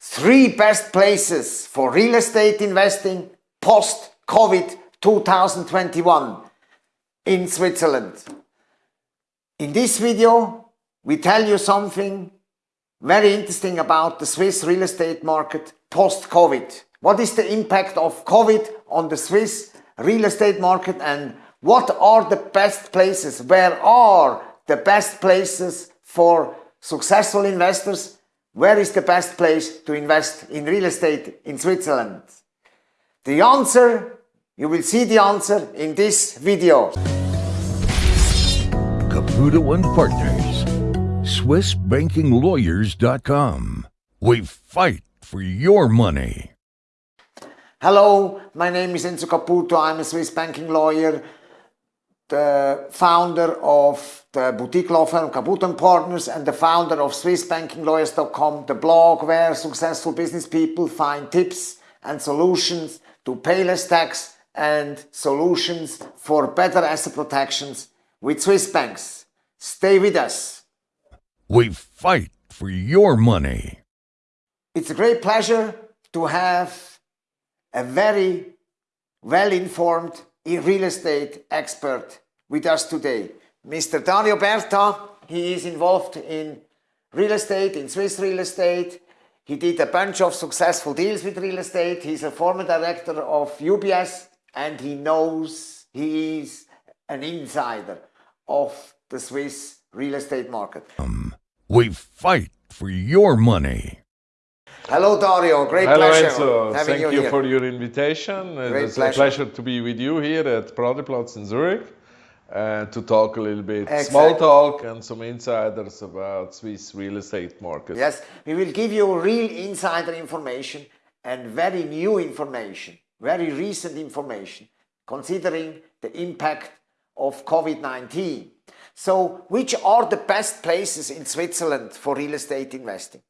three best places for real estate investing post-COVID 2021 in Switzerland. In this video, we tell you something very interesting about the Swiss real estate market post-COVID. What is the impact of COVID on the Swiss real estate market and what are the best places? Where are the best places for successful investors where is the best place to invest in real estate in Switzerland? The answer, you will see the answer in this video. Caputo and Partners, SwissBankingLawyers.com. We fight for your money. Hello, my name is Enzo Caputo. I'm a Swiss banking lawyer, the founder of the boutique law firm Caputo & Partners and the founder of SwissBankingLawyers.com, the blog where successful business people find tips and solutions to pay less tax and solutions for better asset protections with Swiss banks. Stay with us. We fight for your money. It's a great pleasure to have a very well-informed real estate expert with us today. Mr. Dario Berta, he is involved in real estate, in Swiss real estate. He did a bunch of successful deals with real estate. He's a former director of UBS and he knows he is an insider of the Swiss real estate market. Um, we fight for your money. Hello Dario, great Hello, pleasure Enzo. Thank you, you here. for your invitation. Great it's pleasure. a pleasure to be with you here at Paradeplatz in Zurich uh, to talk a little bit Exactly. small talk and some insiders about Swiss real estate market. Yes, we will give you real insider information and very new information, very recent information, considering the impact of COVID-19. So, which are the best places in Switzerland for real estate investing?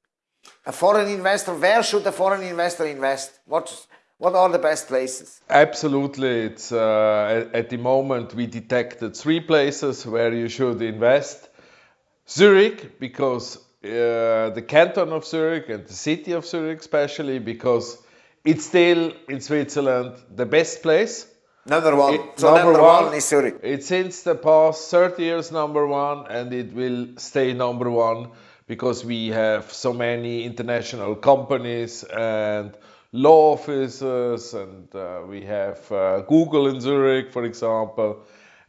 A foreign investor, where should a foreign investor invest? What, what are the best places? Absolutely. It's uh, at, the moment we detected three places where you should invest. Zurich, because uh, the canton of Zurich and the city of Zurich, especially because it's still in Switzerland the best place. Number one. It- so number, one, is Zurich. It's since the past 30 years number one, and it will stay number one because we have so many international companies and law offices, and uh, we have uh, Google in Zurich, for example,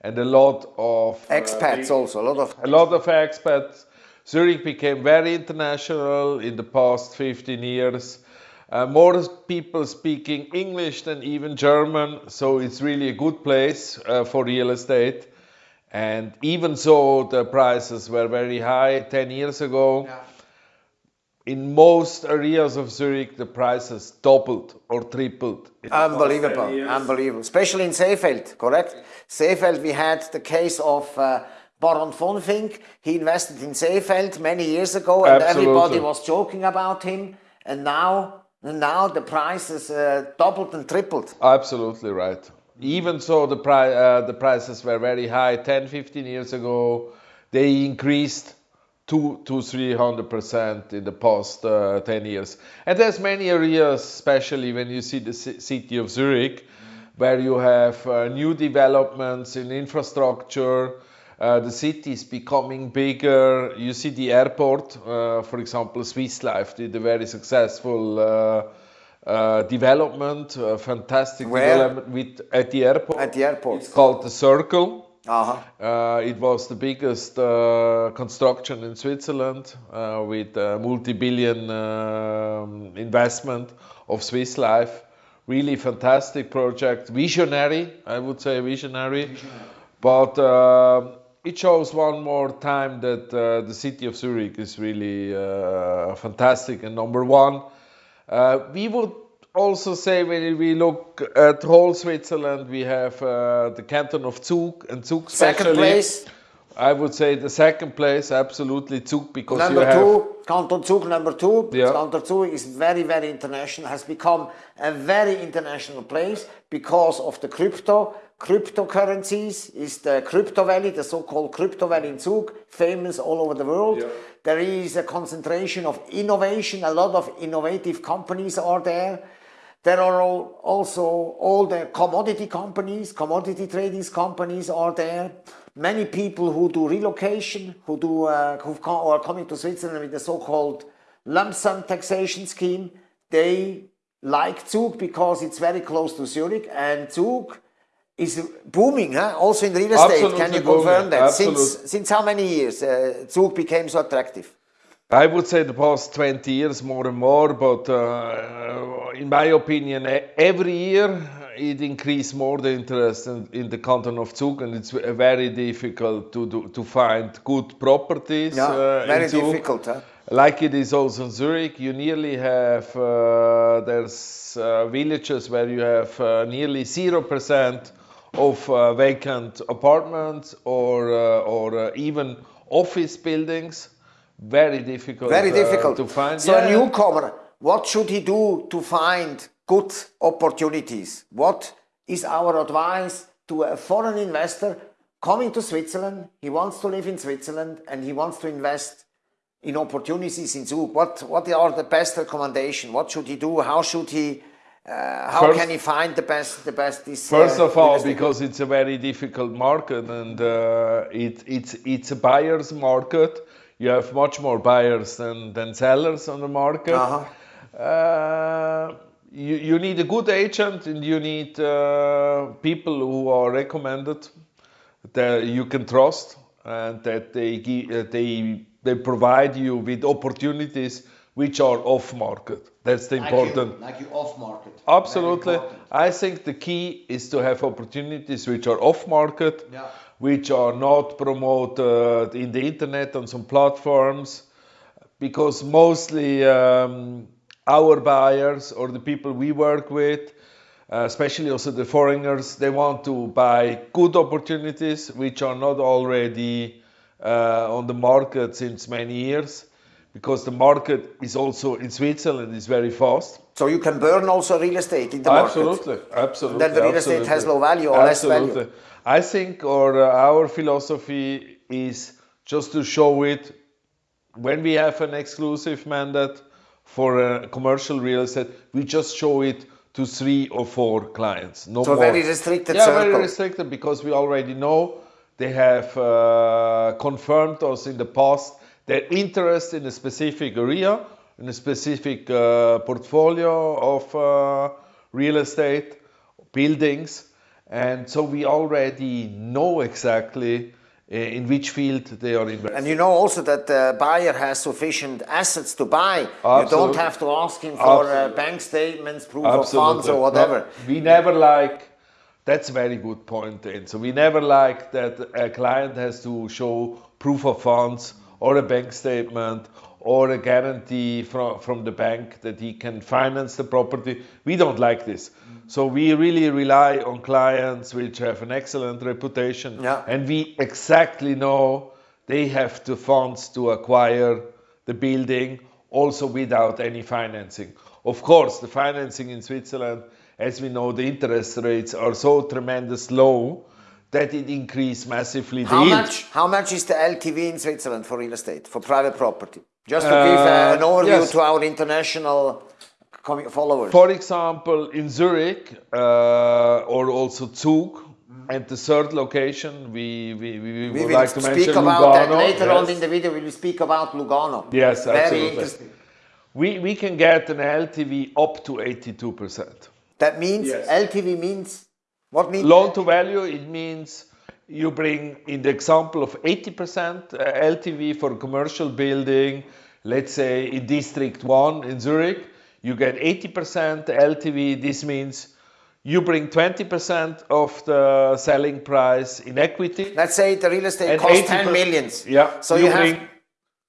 and a lot of uh, Expats also, a lot of a lot of expats. Zurich became very international in the past 15 years. Uh, more people speaking English than even German, so it's really a good place uh, for real estate. And even so, the prices were very high 10 years ago. In most areas of Zurich, the prices doubled or tripled. Unbelievable, unbelievable. Especially in Seefeld, correct? Seefeld, we had the case of uh, Baron von Finck. He invested in Seefeld many years ago, and Absolutely. everybody was joking about him. And now, now the prices uh, doubled and tripled. Absolutely right. Even so, the, pri- uh, the prices were very high 10, 15 years ago. They increased two to 300 percent in the past uh, 10 years. And there's many areas, especially when you see the ci- city of Zurich, where you have uh, new developments in infrastructure. Uh, the city is becoming bigger. You see the airport, uh, for example, Swiss Life did a very successful uh, uh, development, a fantastic Where? development with, at the airport. At the airport. It's called the Circle. Uh-huh. Uh, it was the biggest uh, construction in Switzerland uh, with a multi-billion um, investment of Swiss Life. Really fantastic project, visionary, I would say visionary. But uh, it shows one more time that uh, the city of Zurich is really uh, fantastic and number one. Uh, we would also say when we look at whole Switzerland, we have uh, the canton of Zug and Zug Second especially place. I would say the second place, absolutely Zug, because Number you have two, Canton Zug, number two. Yeah. Canton Zug is very, very international, has become a very international place because of the crypto. Cryptocurrencies is the crypto valley, the so-called crypto valley in Zug, famous all over the world. There is a concentration of innovation, a lot of innovative companies are there. There are all, also all the commodity companies, commodity trading companies are there. Many people who do relocation, who do uh, who come, are coming to Switzerland with the so-called lump sum taxation scheme, they like Zug because it's very close to Zurich and Zug is booming, huh? also in real estate. Can you confirm booming, that? Since since how many years uh, Zug became so attractive? I would say the past 20 years more and more, but uh, in my opinion, every year it increased more the interest in, in the canton of Zug, and it's very difficult to do, to find good properties. Yeah, uh, very in Zug. difficult. Huh? Like it is also in Zurich, you nearly have uh, there's uh, villages where you have uh, nearly zero percent of uh, vacant apartments or uh, or uh, even office buildings. Very difficult. Very uh, difficult to find. So Yeah. a newcomer, what should he do to find good opportunities? What is our advice to a foreign investor coming to Switzerland? He wants to live in Switzerland and he wants to invest in opportunities in Zug. What what are the best recommendations? What should he do? How should he? Uh, how First- can he find the best? The best. This, First uh, of all, because it's a very difficult market and uh, it, it's it's a buyer's market. You have much more buyers than, than sellers on the market. Uh-huh. Uh, you, you need a good agent and you need uh, people who are recommended that you can trust and that they give, uh, they they provide you with opportunities which are off market. That's the important. like you off market. Absolutely. I think the key is to have opportunities which are off market, Yeah. Which are not promoted in the internet on some platforms, because mostly um, our buyers or the people we work with, uh, especially also the foreigners, they want to buy good opportunities which are not already uh, on the market since many years. Because the market is also in Switzerland is very fast. So you can burn also real estate in the market. Absolutely, absolutely. Then the real estate has absolutely. low value or less value. I think or uh, our philosophy is just to show it when we have an exclusive mandate for a commercial real estate, we just show it to three or four clients. No So more. very restricted yeah, circle. very restricted because we already know they have uh, confirmed us in the past their interest in a specific area, in a specific uh, portfolio of uh, real estate, buildings, and so we already know exactly uh, in which field they are investing. And you know also that the buyer has sufficient assets to buy. You don't have to ask him for uh, bank statements, proof of funds or whatever. No, we never like. That's a very good point. And so we never like that a client has to show proof of funds or a bank statement or a guarantee from, from the bank that he can finance the property. We don't like this. Mm. So we really rely on clients which have an excellent reputation Yeah. and we exactly know they have the funds to acquire the building also without any financing. Of course, the financing in Switzerland, as we know, the interest rates are so tremendous low that it increased massively the How yield. much? How much is the LTV in Switzerland for real estate for private property? Just to Uh, give uh, an overview yes. to our international followers. For example, in Zurich uh, or also Zug, and the third location, we, we, we, we would will like to speak mention about Lugano. that later on in the video. We will speak about Lugano. Yes, Very absolutely. interesting. We, we can get an LTV up to 82%. That means LTV means what means Loan to value, it means you bring, in the example of 80% uh, LTV for a commercial building, let's say in District 1 in Zurich, you get 80% LTV. This means you bring 20% of the selling price in equity. Let's say the real estate costs 80 10 per- millions. Yeah, So you, you, bring have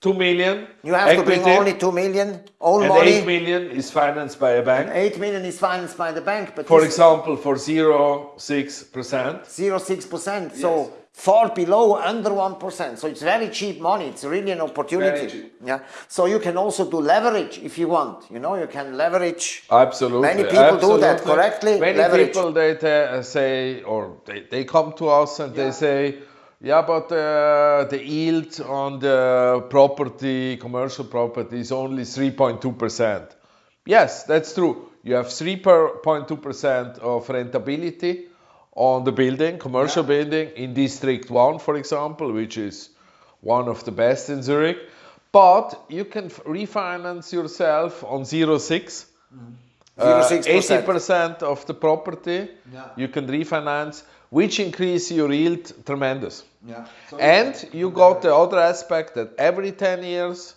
2 million you have to bring equity, only 2 million own and money. 8 million is financed by a bank. 8 million is financed by the bank, but For example, for 0.6%. 0.6%. So far below under 1%. So it's very cheap money. It's really an opportunity. Yeah. So you can also do leverage if you want. You know, you can leverage. Absolutely. Many people do that correctly, Many leverage. people they te- uh, say, or they, they come to us and they say, yeah, but uh, the yield on the property, commercial property, is only 3.2%. Yes, that's true. You have 3.2% of rentability on the building, commercial building in District 1, for example, which is one of the best in Zurich. But you can f- refinance yourself on 0.6. Uh, 0.6%. 80% of the property you can refinance, which increase your yield tremendous. Yeah. And you got the other aspect that every 10 years,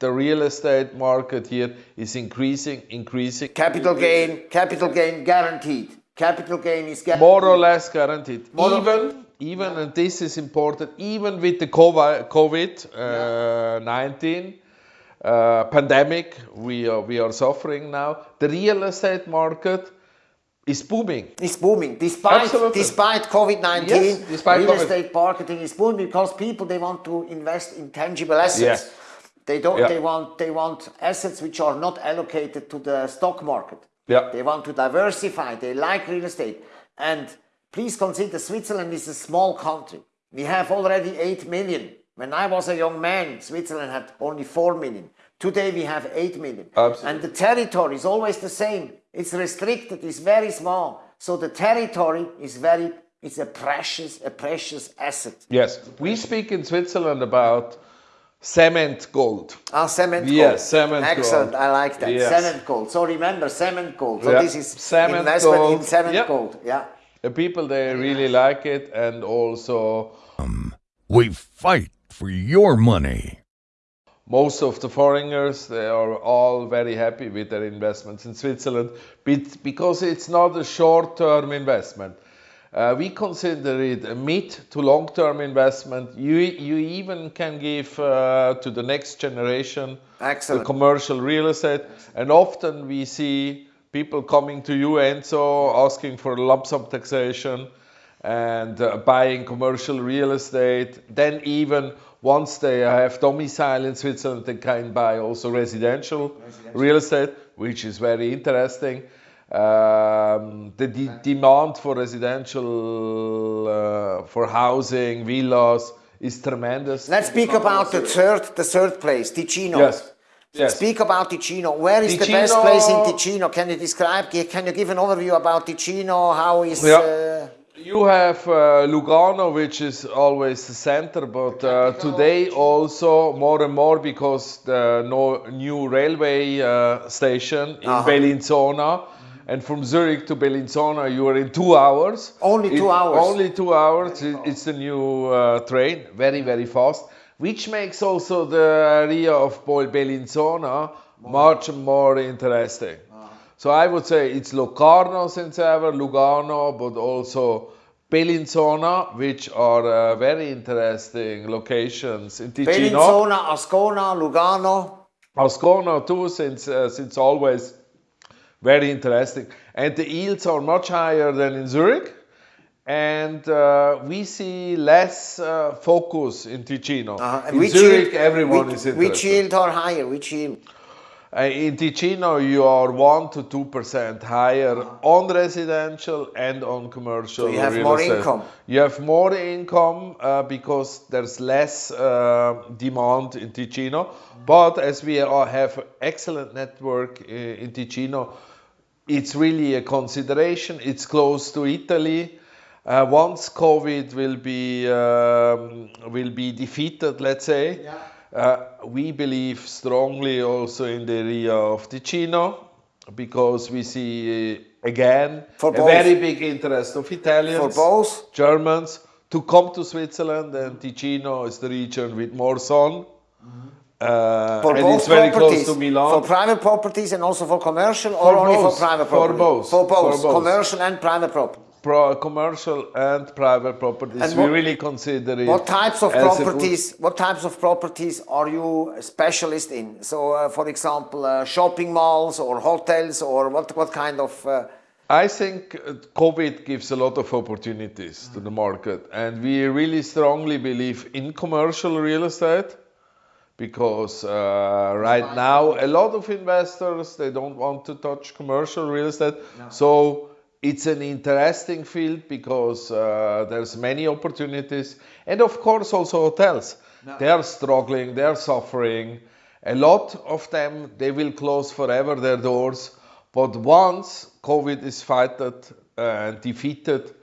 the real estate market here is increasing, increasing. Capital gain, capital gain guaranteed. Capital gain is guaranteed. More or less guaranteed. More or- even, even, and this is important, even with the COVID uh, 19 uh, pandemic we are, we are suffering now, the real estate market is booming. It's booming despite Absolutely. despite COVID nineteen. Yes, despite real COVID. estate marketing is booming because people they want to invest in tangible assets. Yes. They don't. Yeah. They want they want assets which are not allocated to the stock market. Yeah. They want to diversify. They like real estate. And please consider Switzerland is a small country. We have already 8 million. When I was a young man, Switzerland had only 4 million. Today we have 8 million. Absolutely. And the territory is always the same. It's restricted, it's very small. So the territory is very, it's a precious, a precious asset. Yes, we speak in Switzerland about cement gold. Ah, cement gold. Yes, cement gold. Excellent, gold. I like that. Yes. Cement gold. So remember, cement gold. So Yeah. this is Cement investment in gold. cement Yeah. gold. Yeah. The people they really like it, and also We fight for your money. Most of the foreigners they are all very happy with their investments in Switzerland because it's not a short-term investment. Uh, we consider it a mid to long-term investment. You you even can give uh, to the next generation Excellent. the commercial real estate, and often we see people coming to you, Enzo, asking for lump sum taxation and uh, buying commercial real estate. Then even once they have domicile in Switzerland, they can buy also residential, real estate, which is very interesting. Um, the de- demand for residential, uh, for housing, villas is tremendous. Let's speak about the third, the third place, Ticino. Yes. Yes. Speak about Ticino. Where is the best place in Ticino? Can you describe? Can you give an overview about Ticino? How is? Yeah. Uh, You have uh, Lugano, which is always the center, but uh, today also more and more because the no, new railway uh, station in Uh-huh. Bellinzona, and from Zurich to Bellinzona you are in two hours. Only two It- hours. Only two hours. It- It's the new uh, train, very very fast, which makes also the area of Bellinzona much more interesting. So I would say it's Locarno since ever, Lugano, but also Bellinzona, which are uh, very interesting locations in Ticino. Bellinzona, Ascona, Lugano. Ascona too, since uh, since always very interesting, and the yields are much higher than in Zurich, and uh, we see less uh, focus in Ticino. Uh, in which Zurich, yield, everyone which, is interested. Which yield are higher? Which yield? Uh, in Ticino, you are one to two percent higher on residential and on commercial. So you have more estate. income. You have more income uh, because there's less uh, demand in Ticino. But as we are, have excellent network uh, in Ticino, it's really a consideration. It's close to Italy. Uh, once COVID will be um, will be defeated, let's say, uh, we believe strongly also in the area of Ticino because we see uh, again For a very big interest of Italians, For both? Germans to come to Switzerland, and Ticino is the region with more sun. Uh, For and both it's very properties? close to Milan. For private properties and also for commercial, For or only both. for private For both. For both. For both. Commercial and private property. Pro- commercial and private properties. And we really consider it. What types of as a good- properties? What types of properties are you a specialist in? So, uh, for example, uh, shopping malls or hotels, or what? What kind of? Uh, I think uh, COVID gives a lot of opportunities to the market, and we really strongly believe in commercial real estate because uh, right now a lot of investors they don't want to touch commercial real estate. So it's an interesting field because uh, there's many opportunities, and of course also hotels. They are struggling, they are suffering. A lot of them they will close forever their doors, but once COVID is fighted uh, and defeated,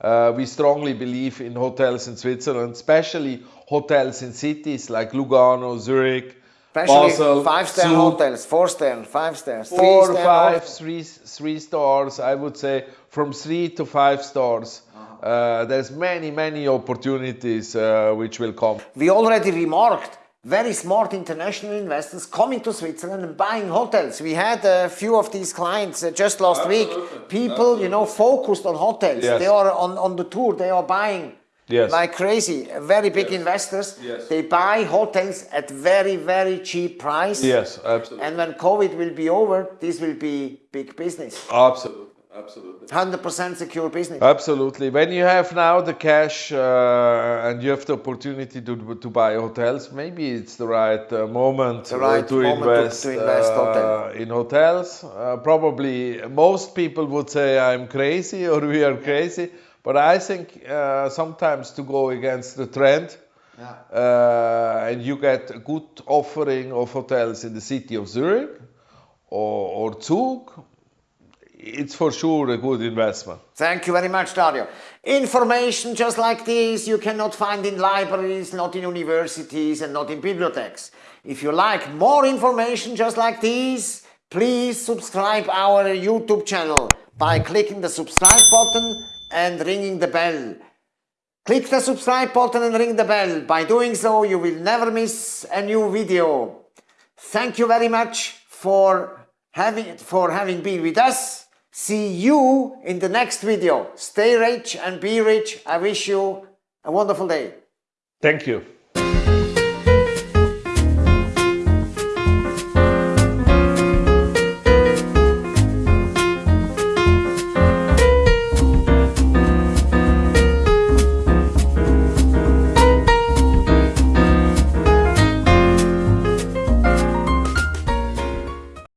uh, we strongly believe in hotels in Switzerland, especially hotels in cities like Lugano, Zurich, Especially Basel, five-star Zug, hotels, four-star, five stars, four, three-star five, hotels. three, three stars. I would say from three to five stars. Uh-huh. Uh, there's many, many opportunities uh, which will come. We already remarked very smart international investors coming to Switzerland and buying hotels. We had a few of these clients uh, just last week. People, you know, focused on hotels. Yes. They are on, on the tour, they are buying Yes. like crazy. Very big investors. Yes. They buy hotels at very, very cheap price. Yes, absolutely. And when COVID will be over, this will be big business. Absolutely. Absolutely. 100% secure business. Absolutely. When you have now the cash uh, and you have the opportunity to, to buy hotels, maybe it's the right uh, moment, The right to, moment invest, to invest uh, hotel. in hotels. Uh, probably most people would say I'm crazy or we are crazy, but I think uh, sometimes to go against the trend. Uh, and you get a good offering of hotels in the city of Zurich or, or Zug. It's for sure a good investment. Thank you very much, Dario. Information just like this you cannot find in libraries, not in universities, and not in bibliotheques. If you like more information just like this, please subscribe our YouTube channel by clicking the subscribe button and ringing the bell. Click the subscribe button and ring the bell. By doing so, you will never miss a new video. Thank you very much for having, for having been with us. See you in the next video. Stay rich and be rich. I wish you a wonderful day. Thank you.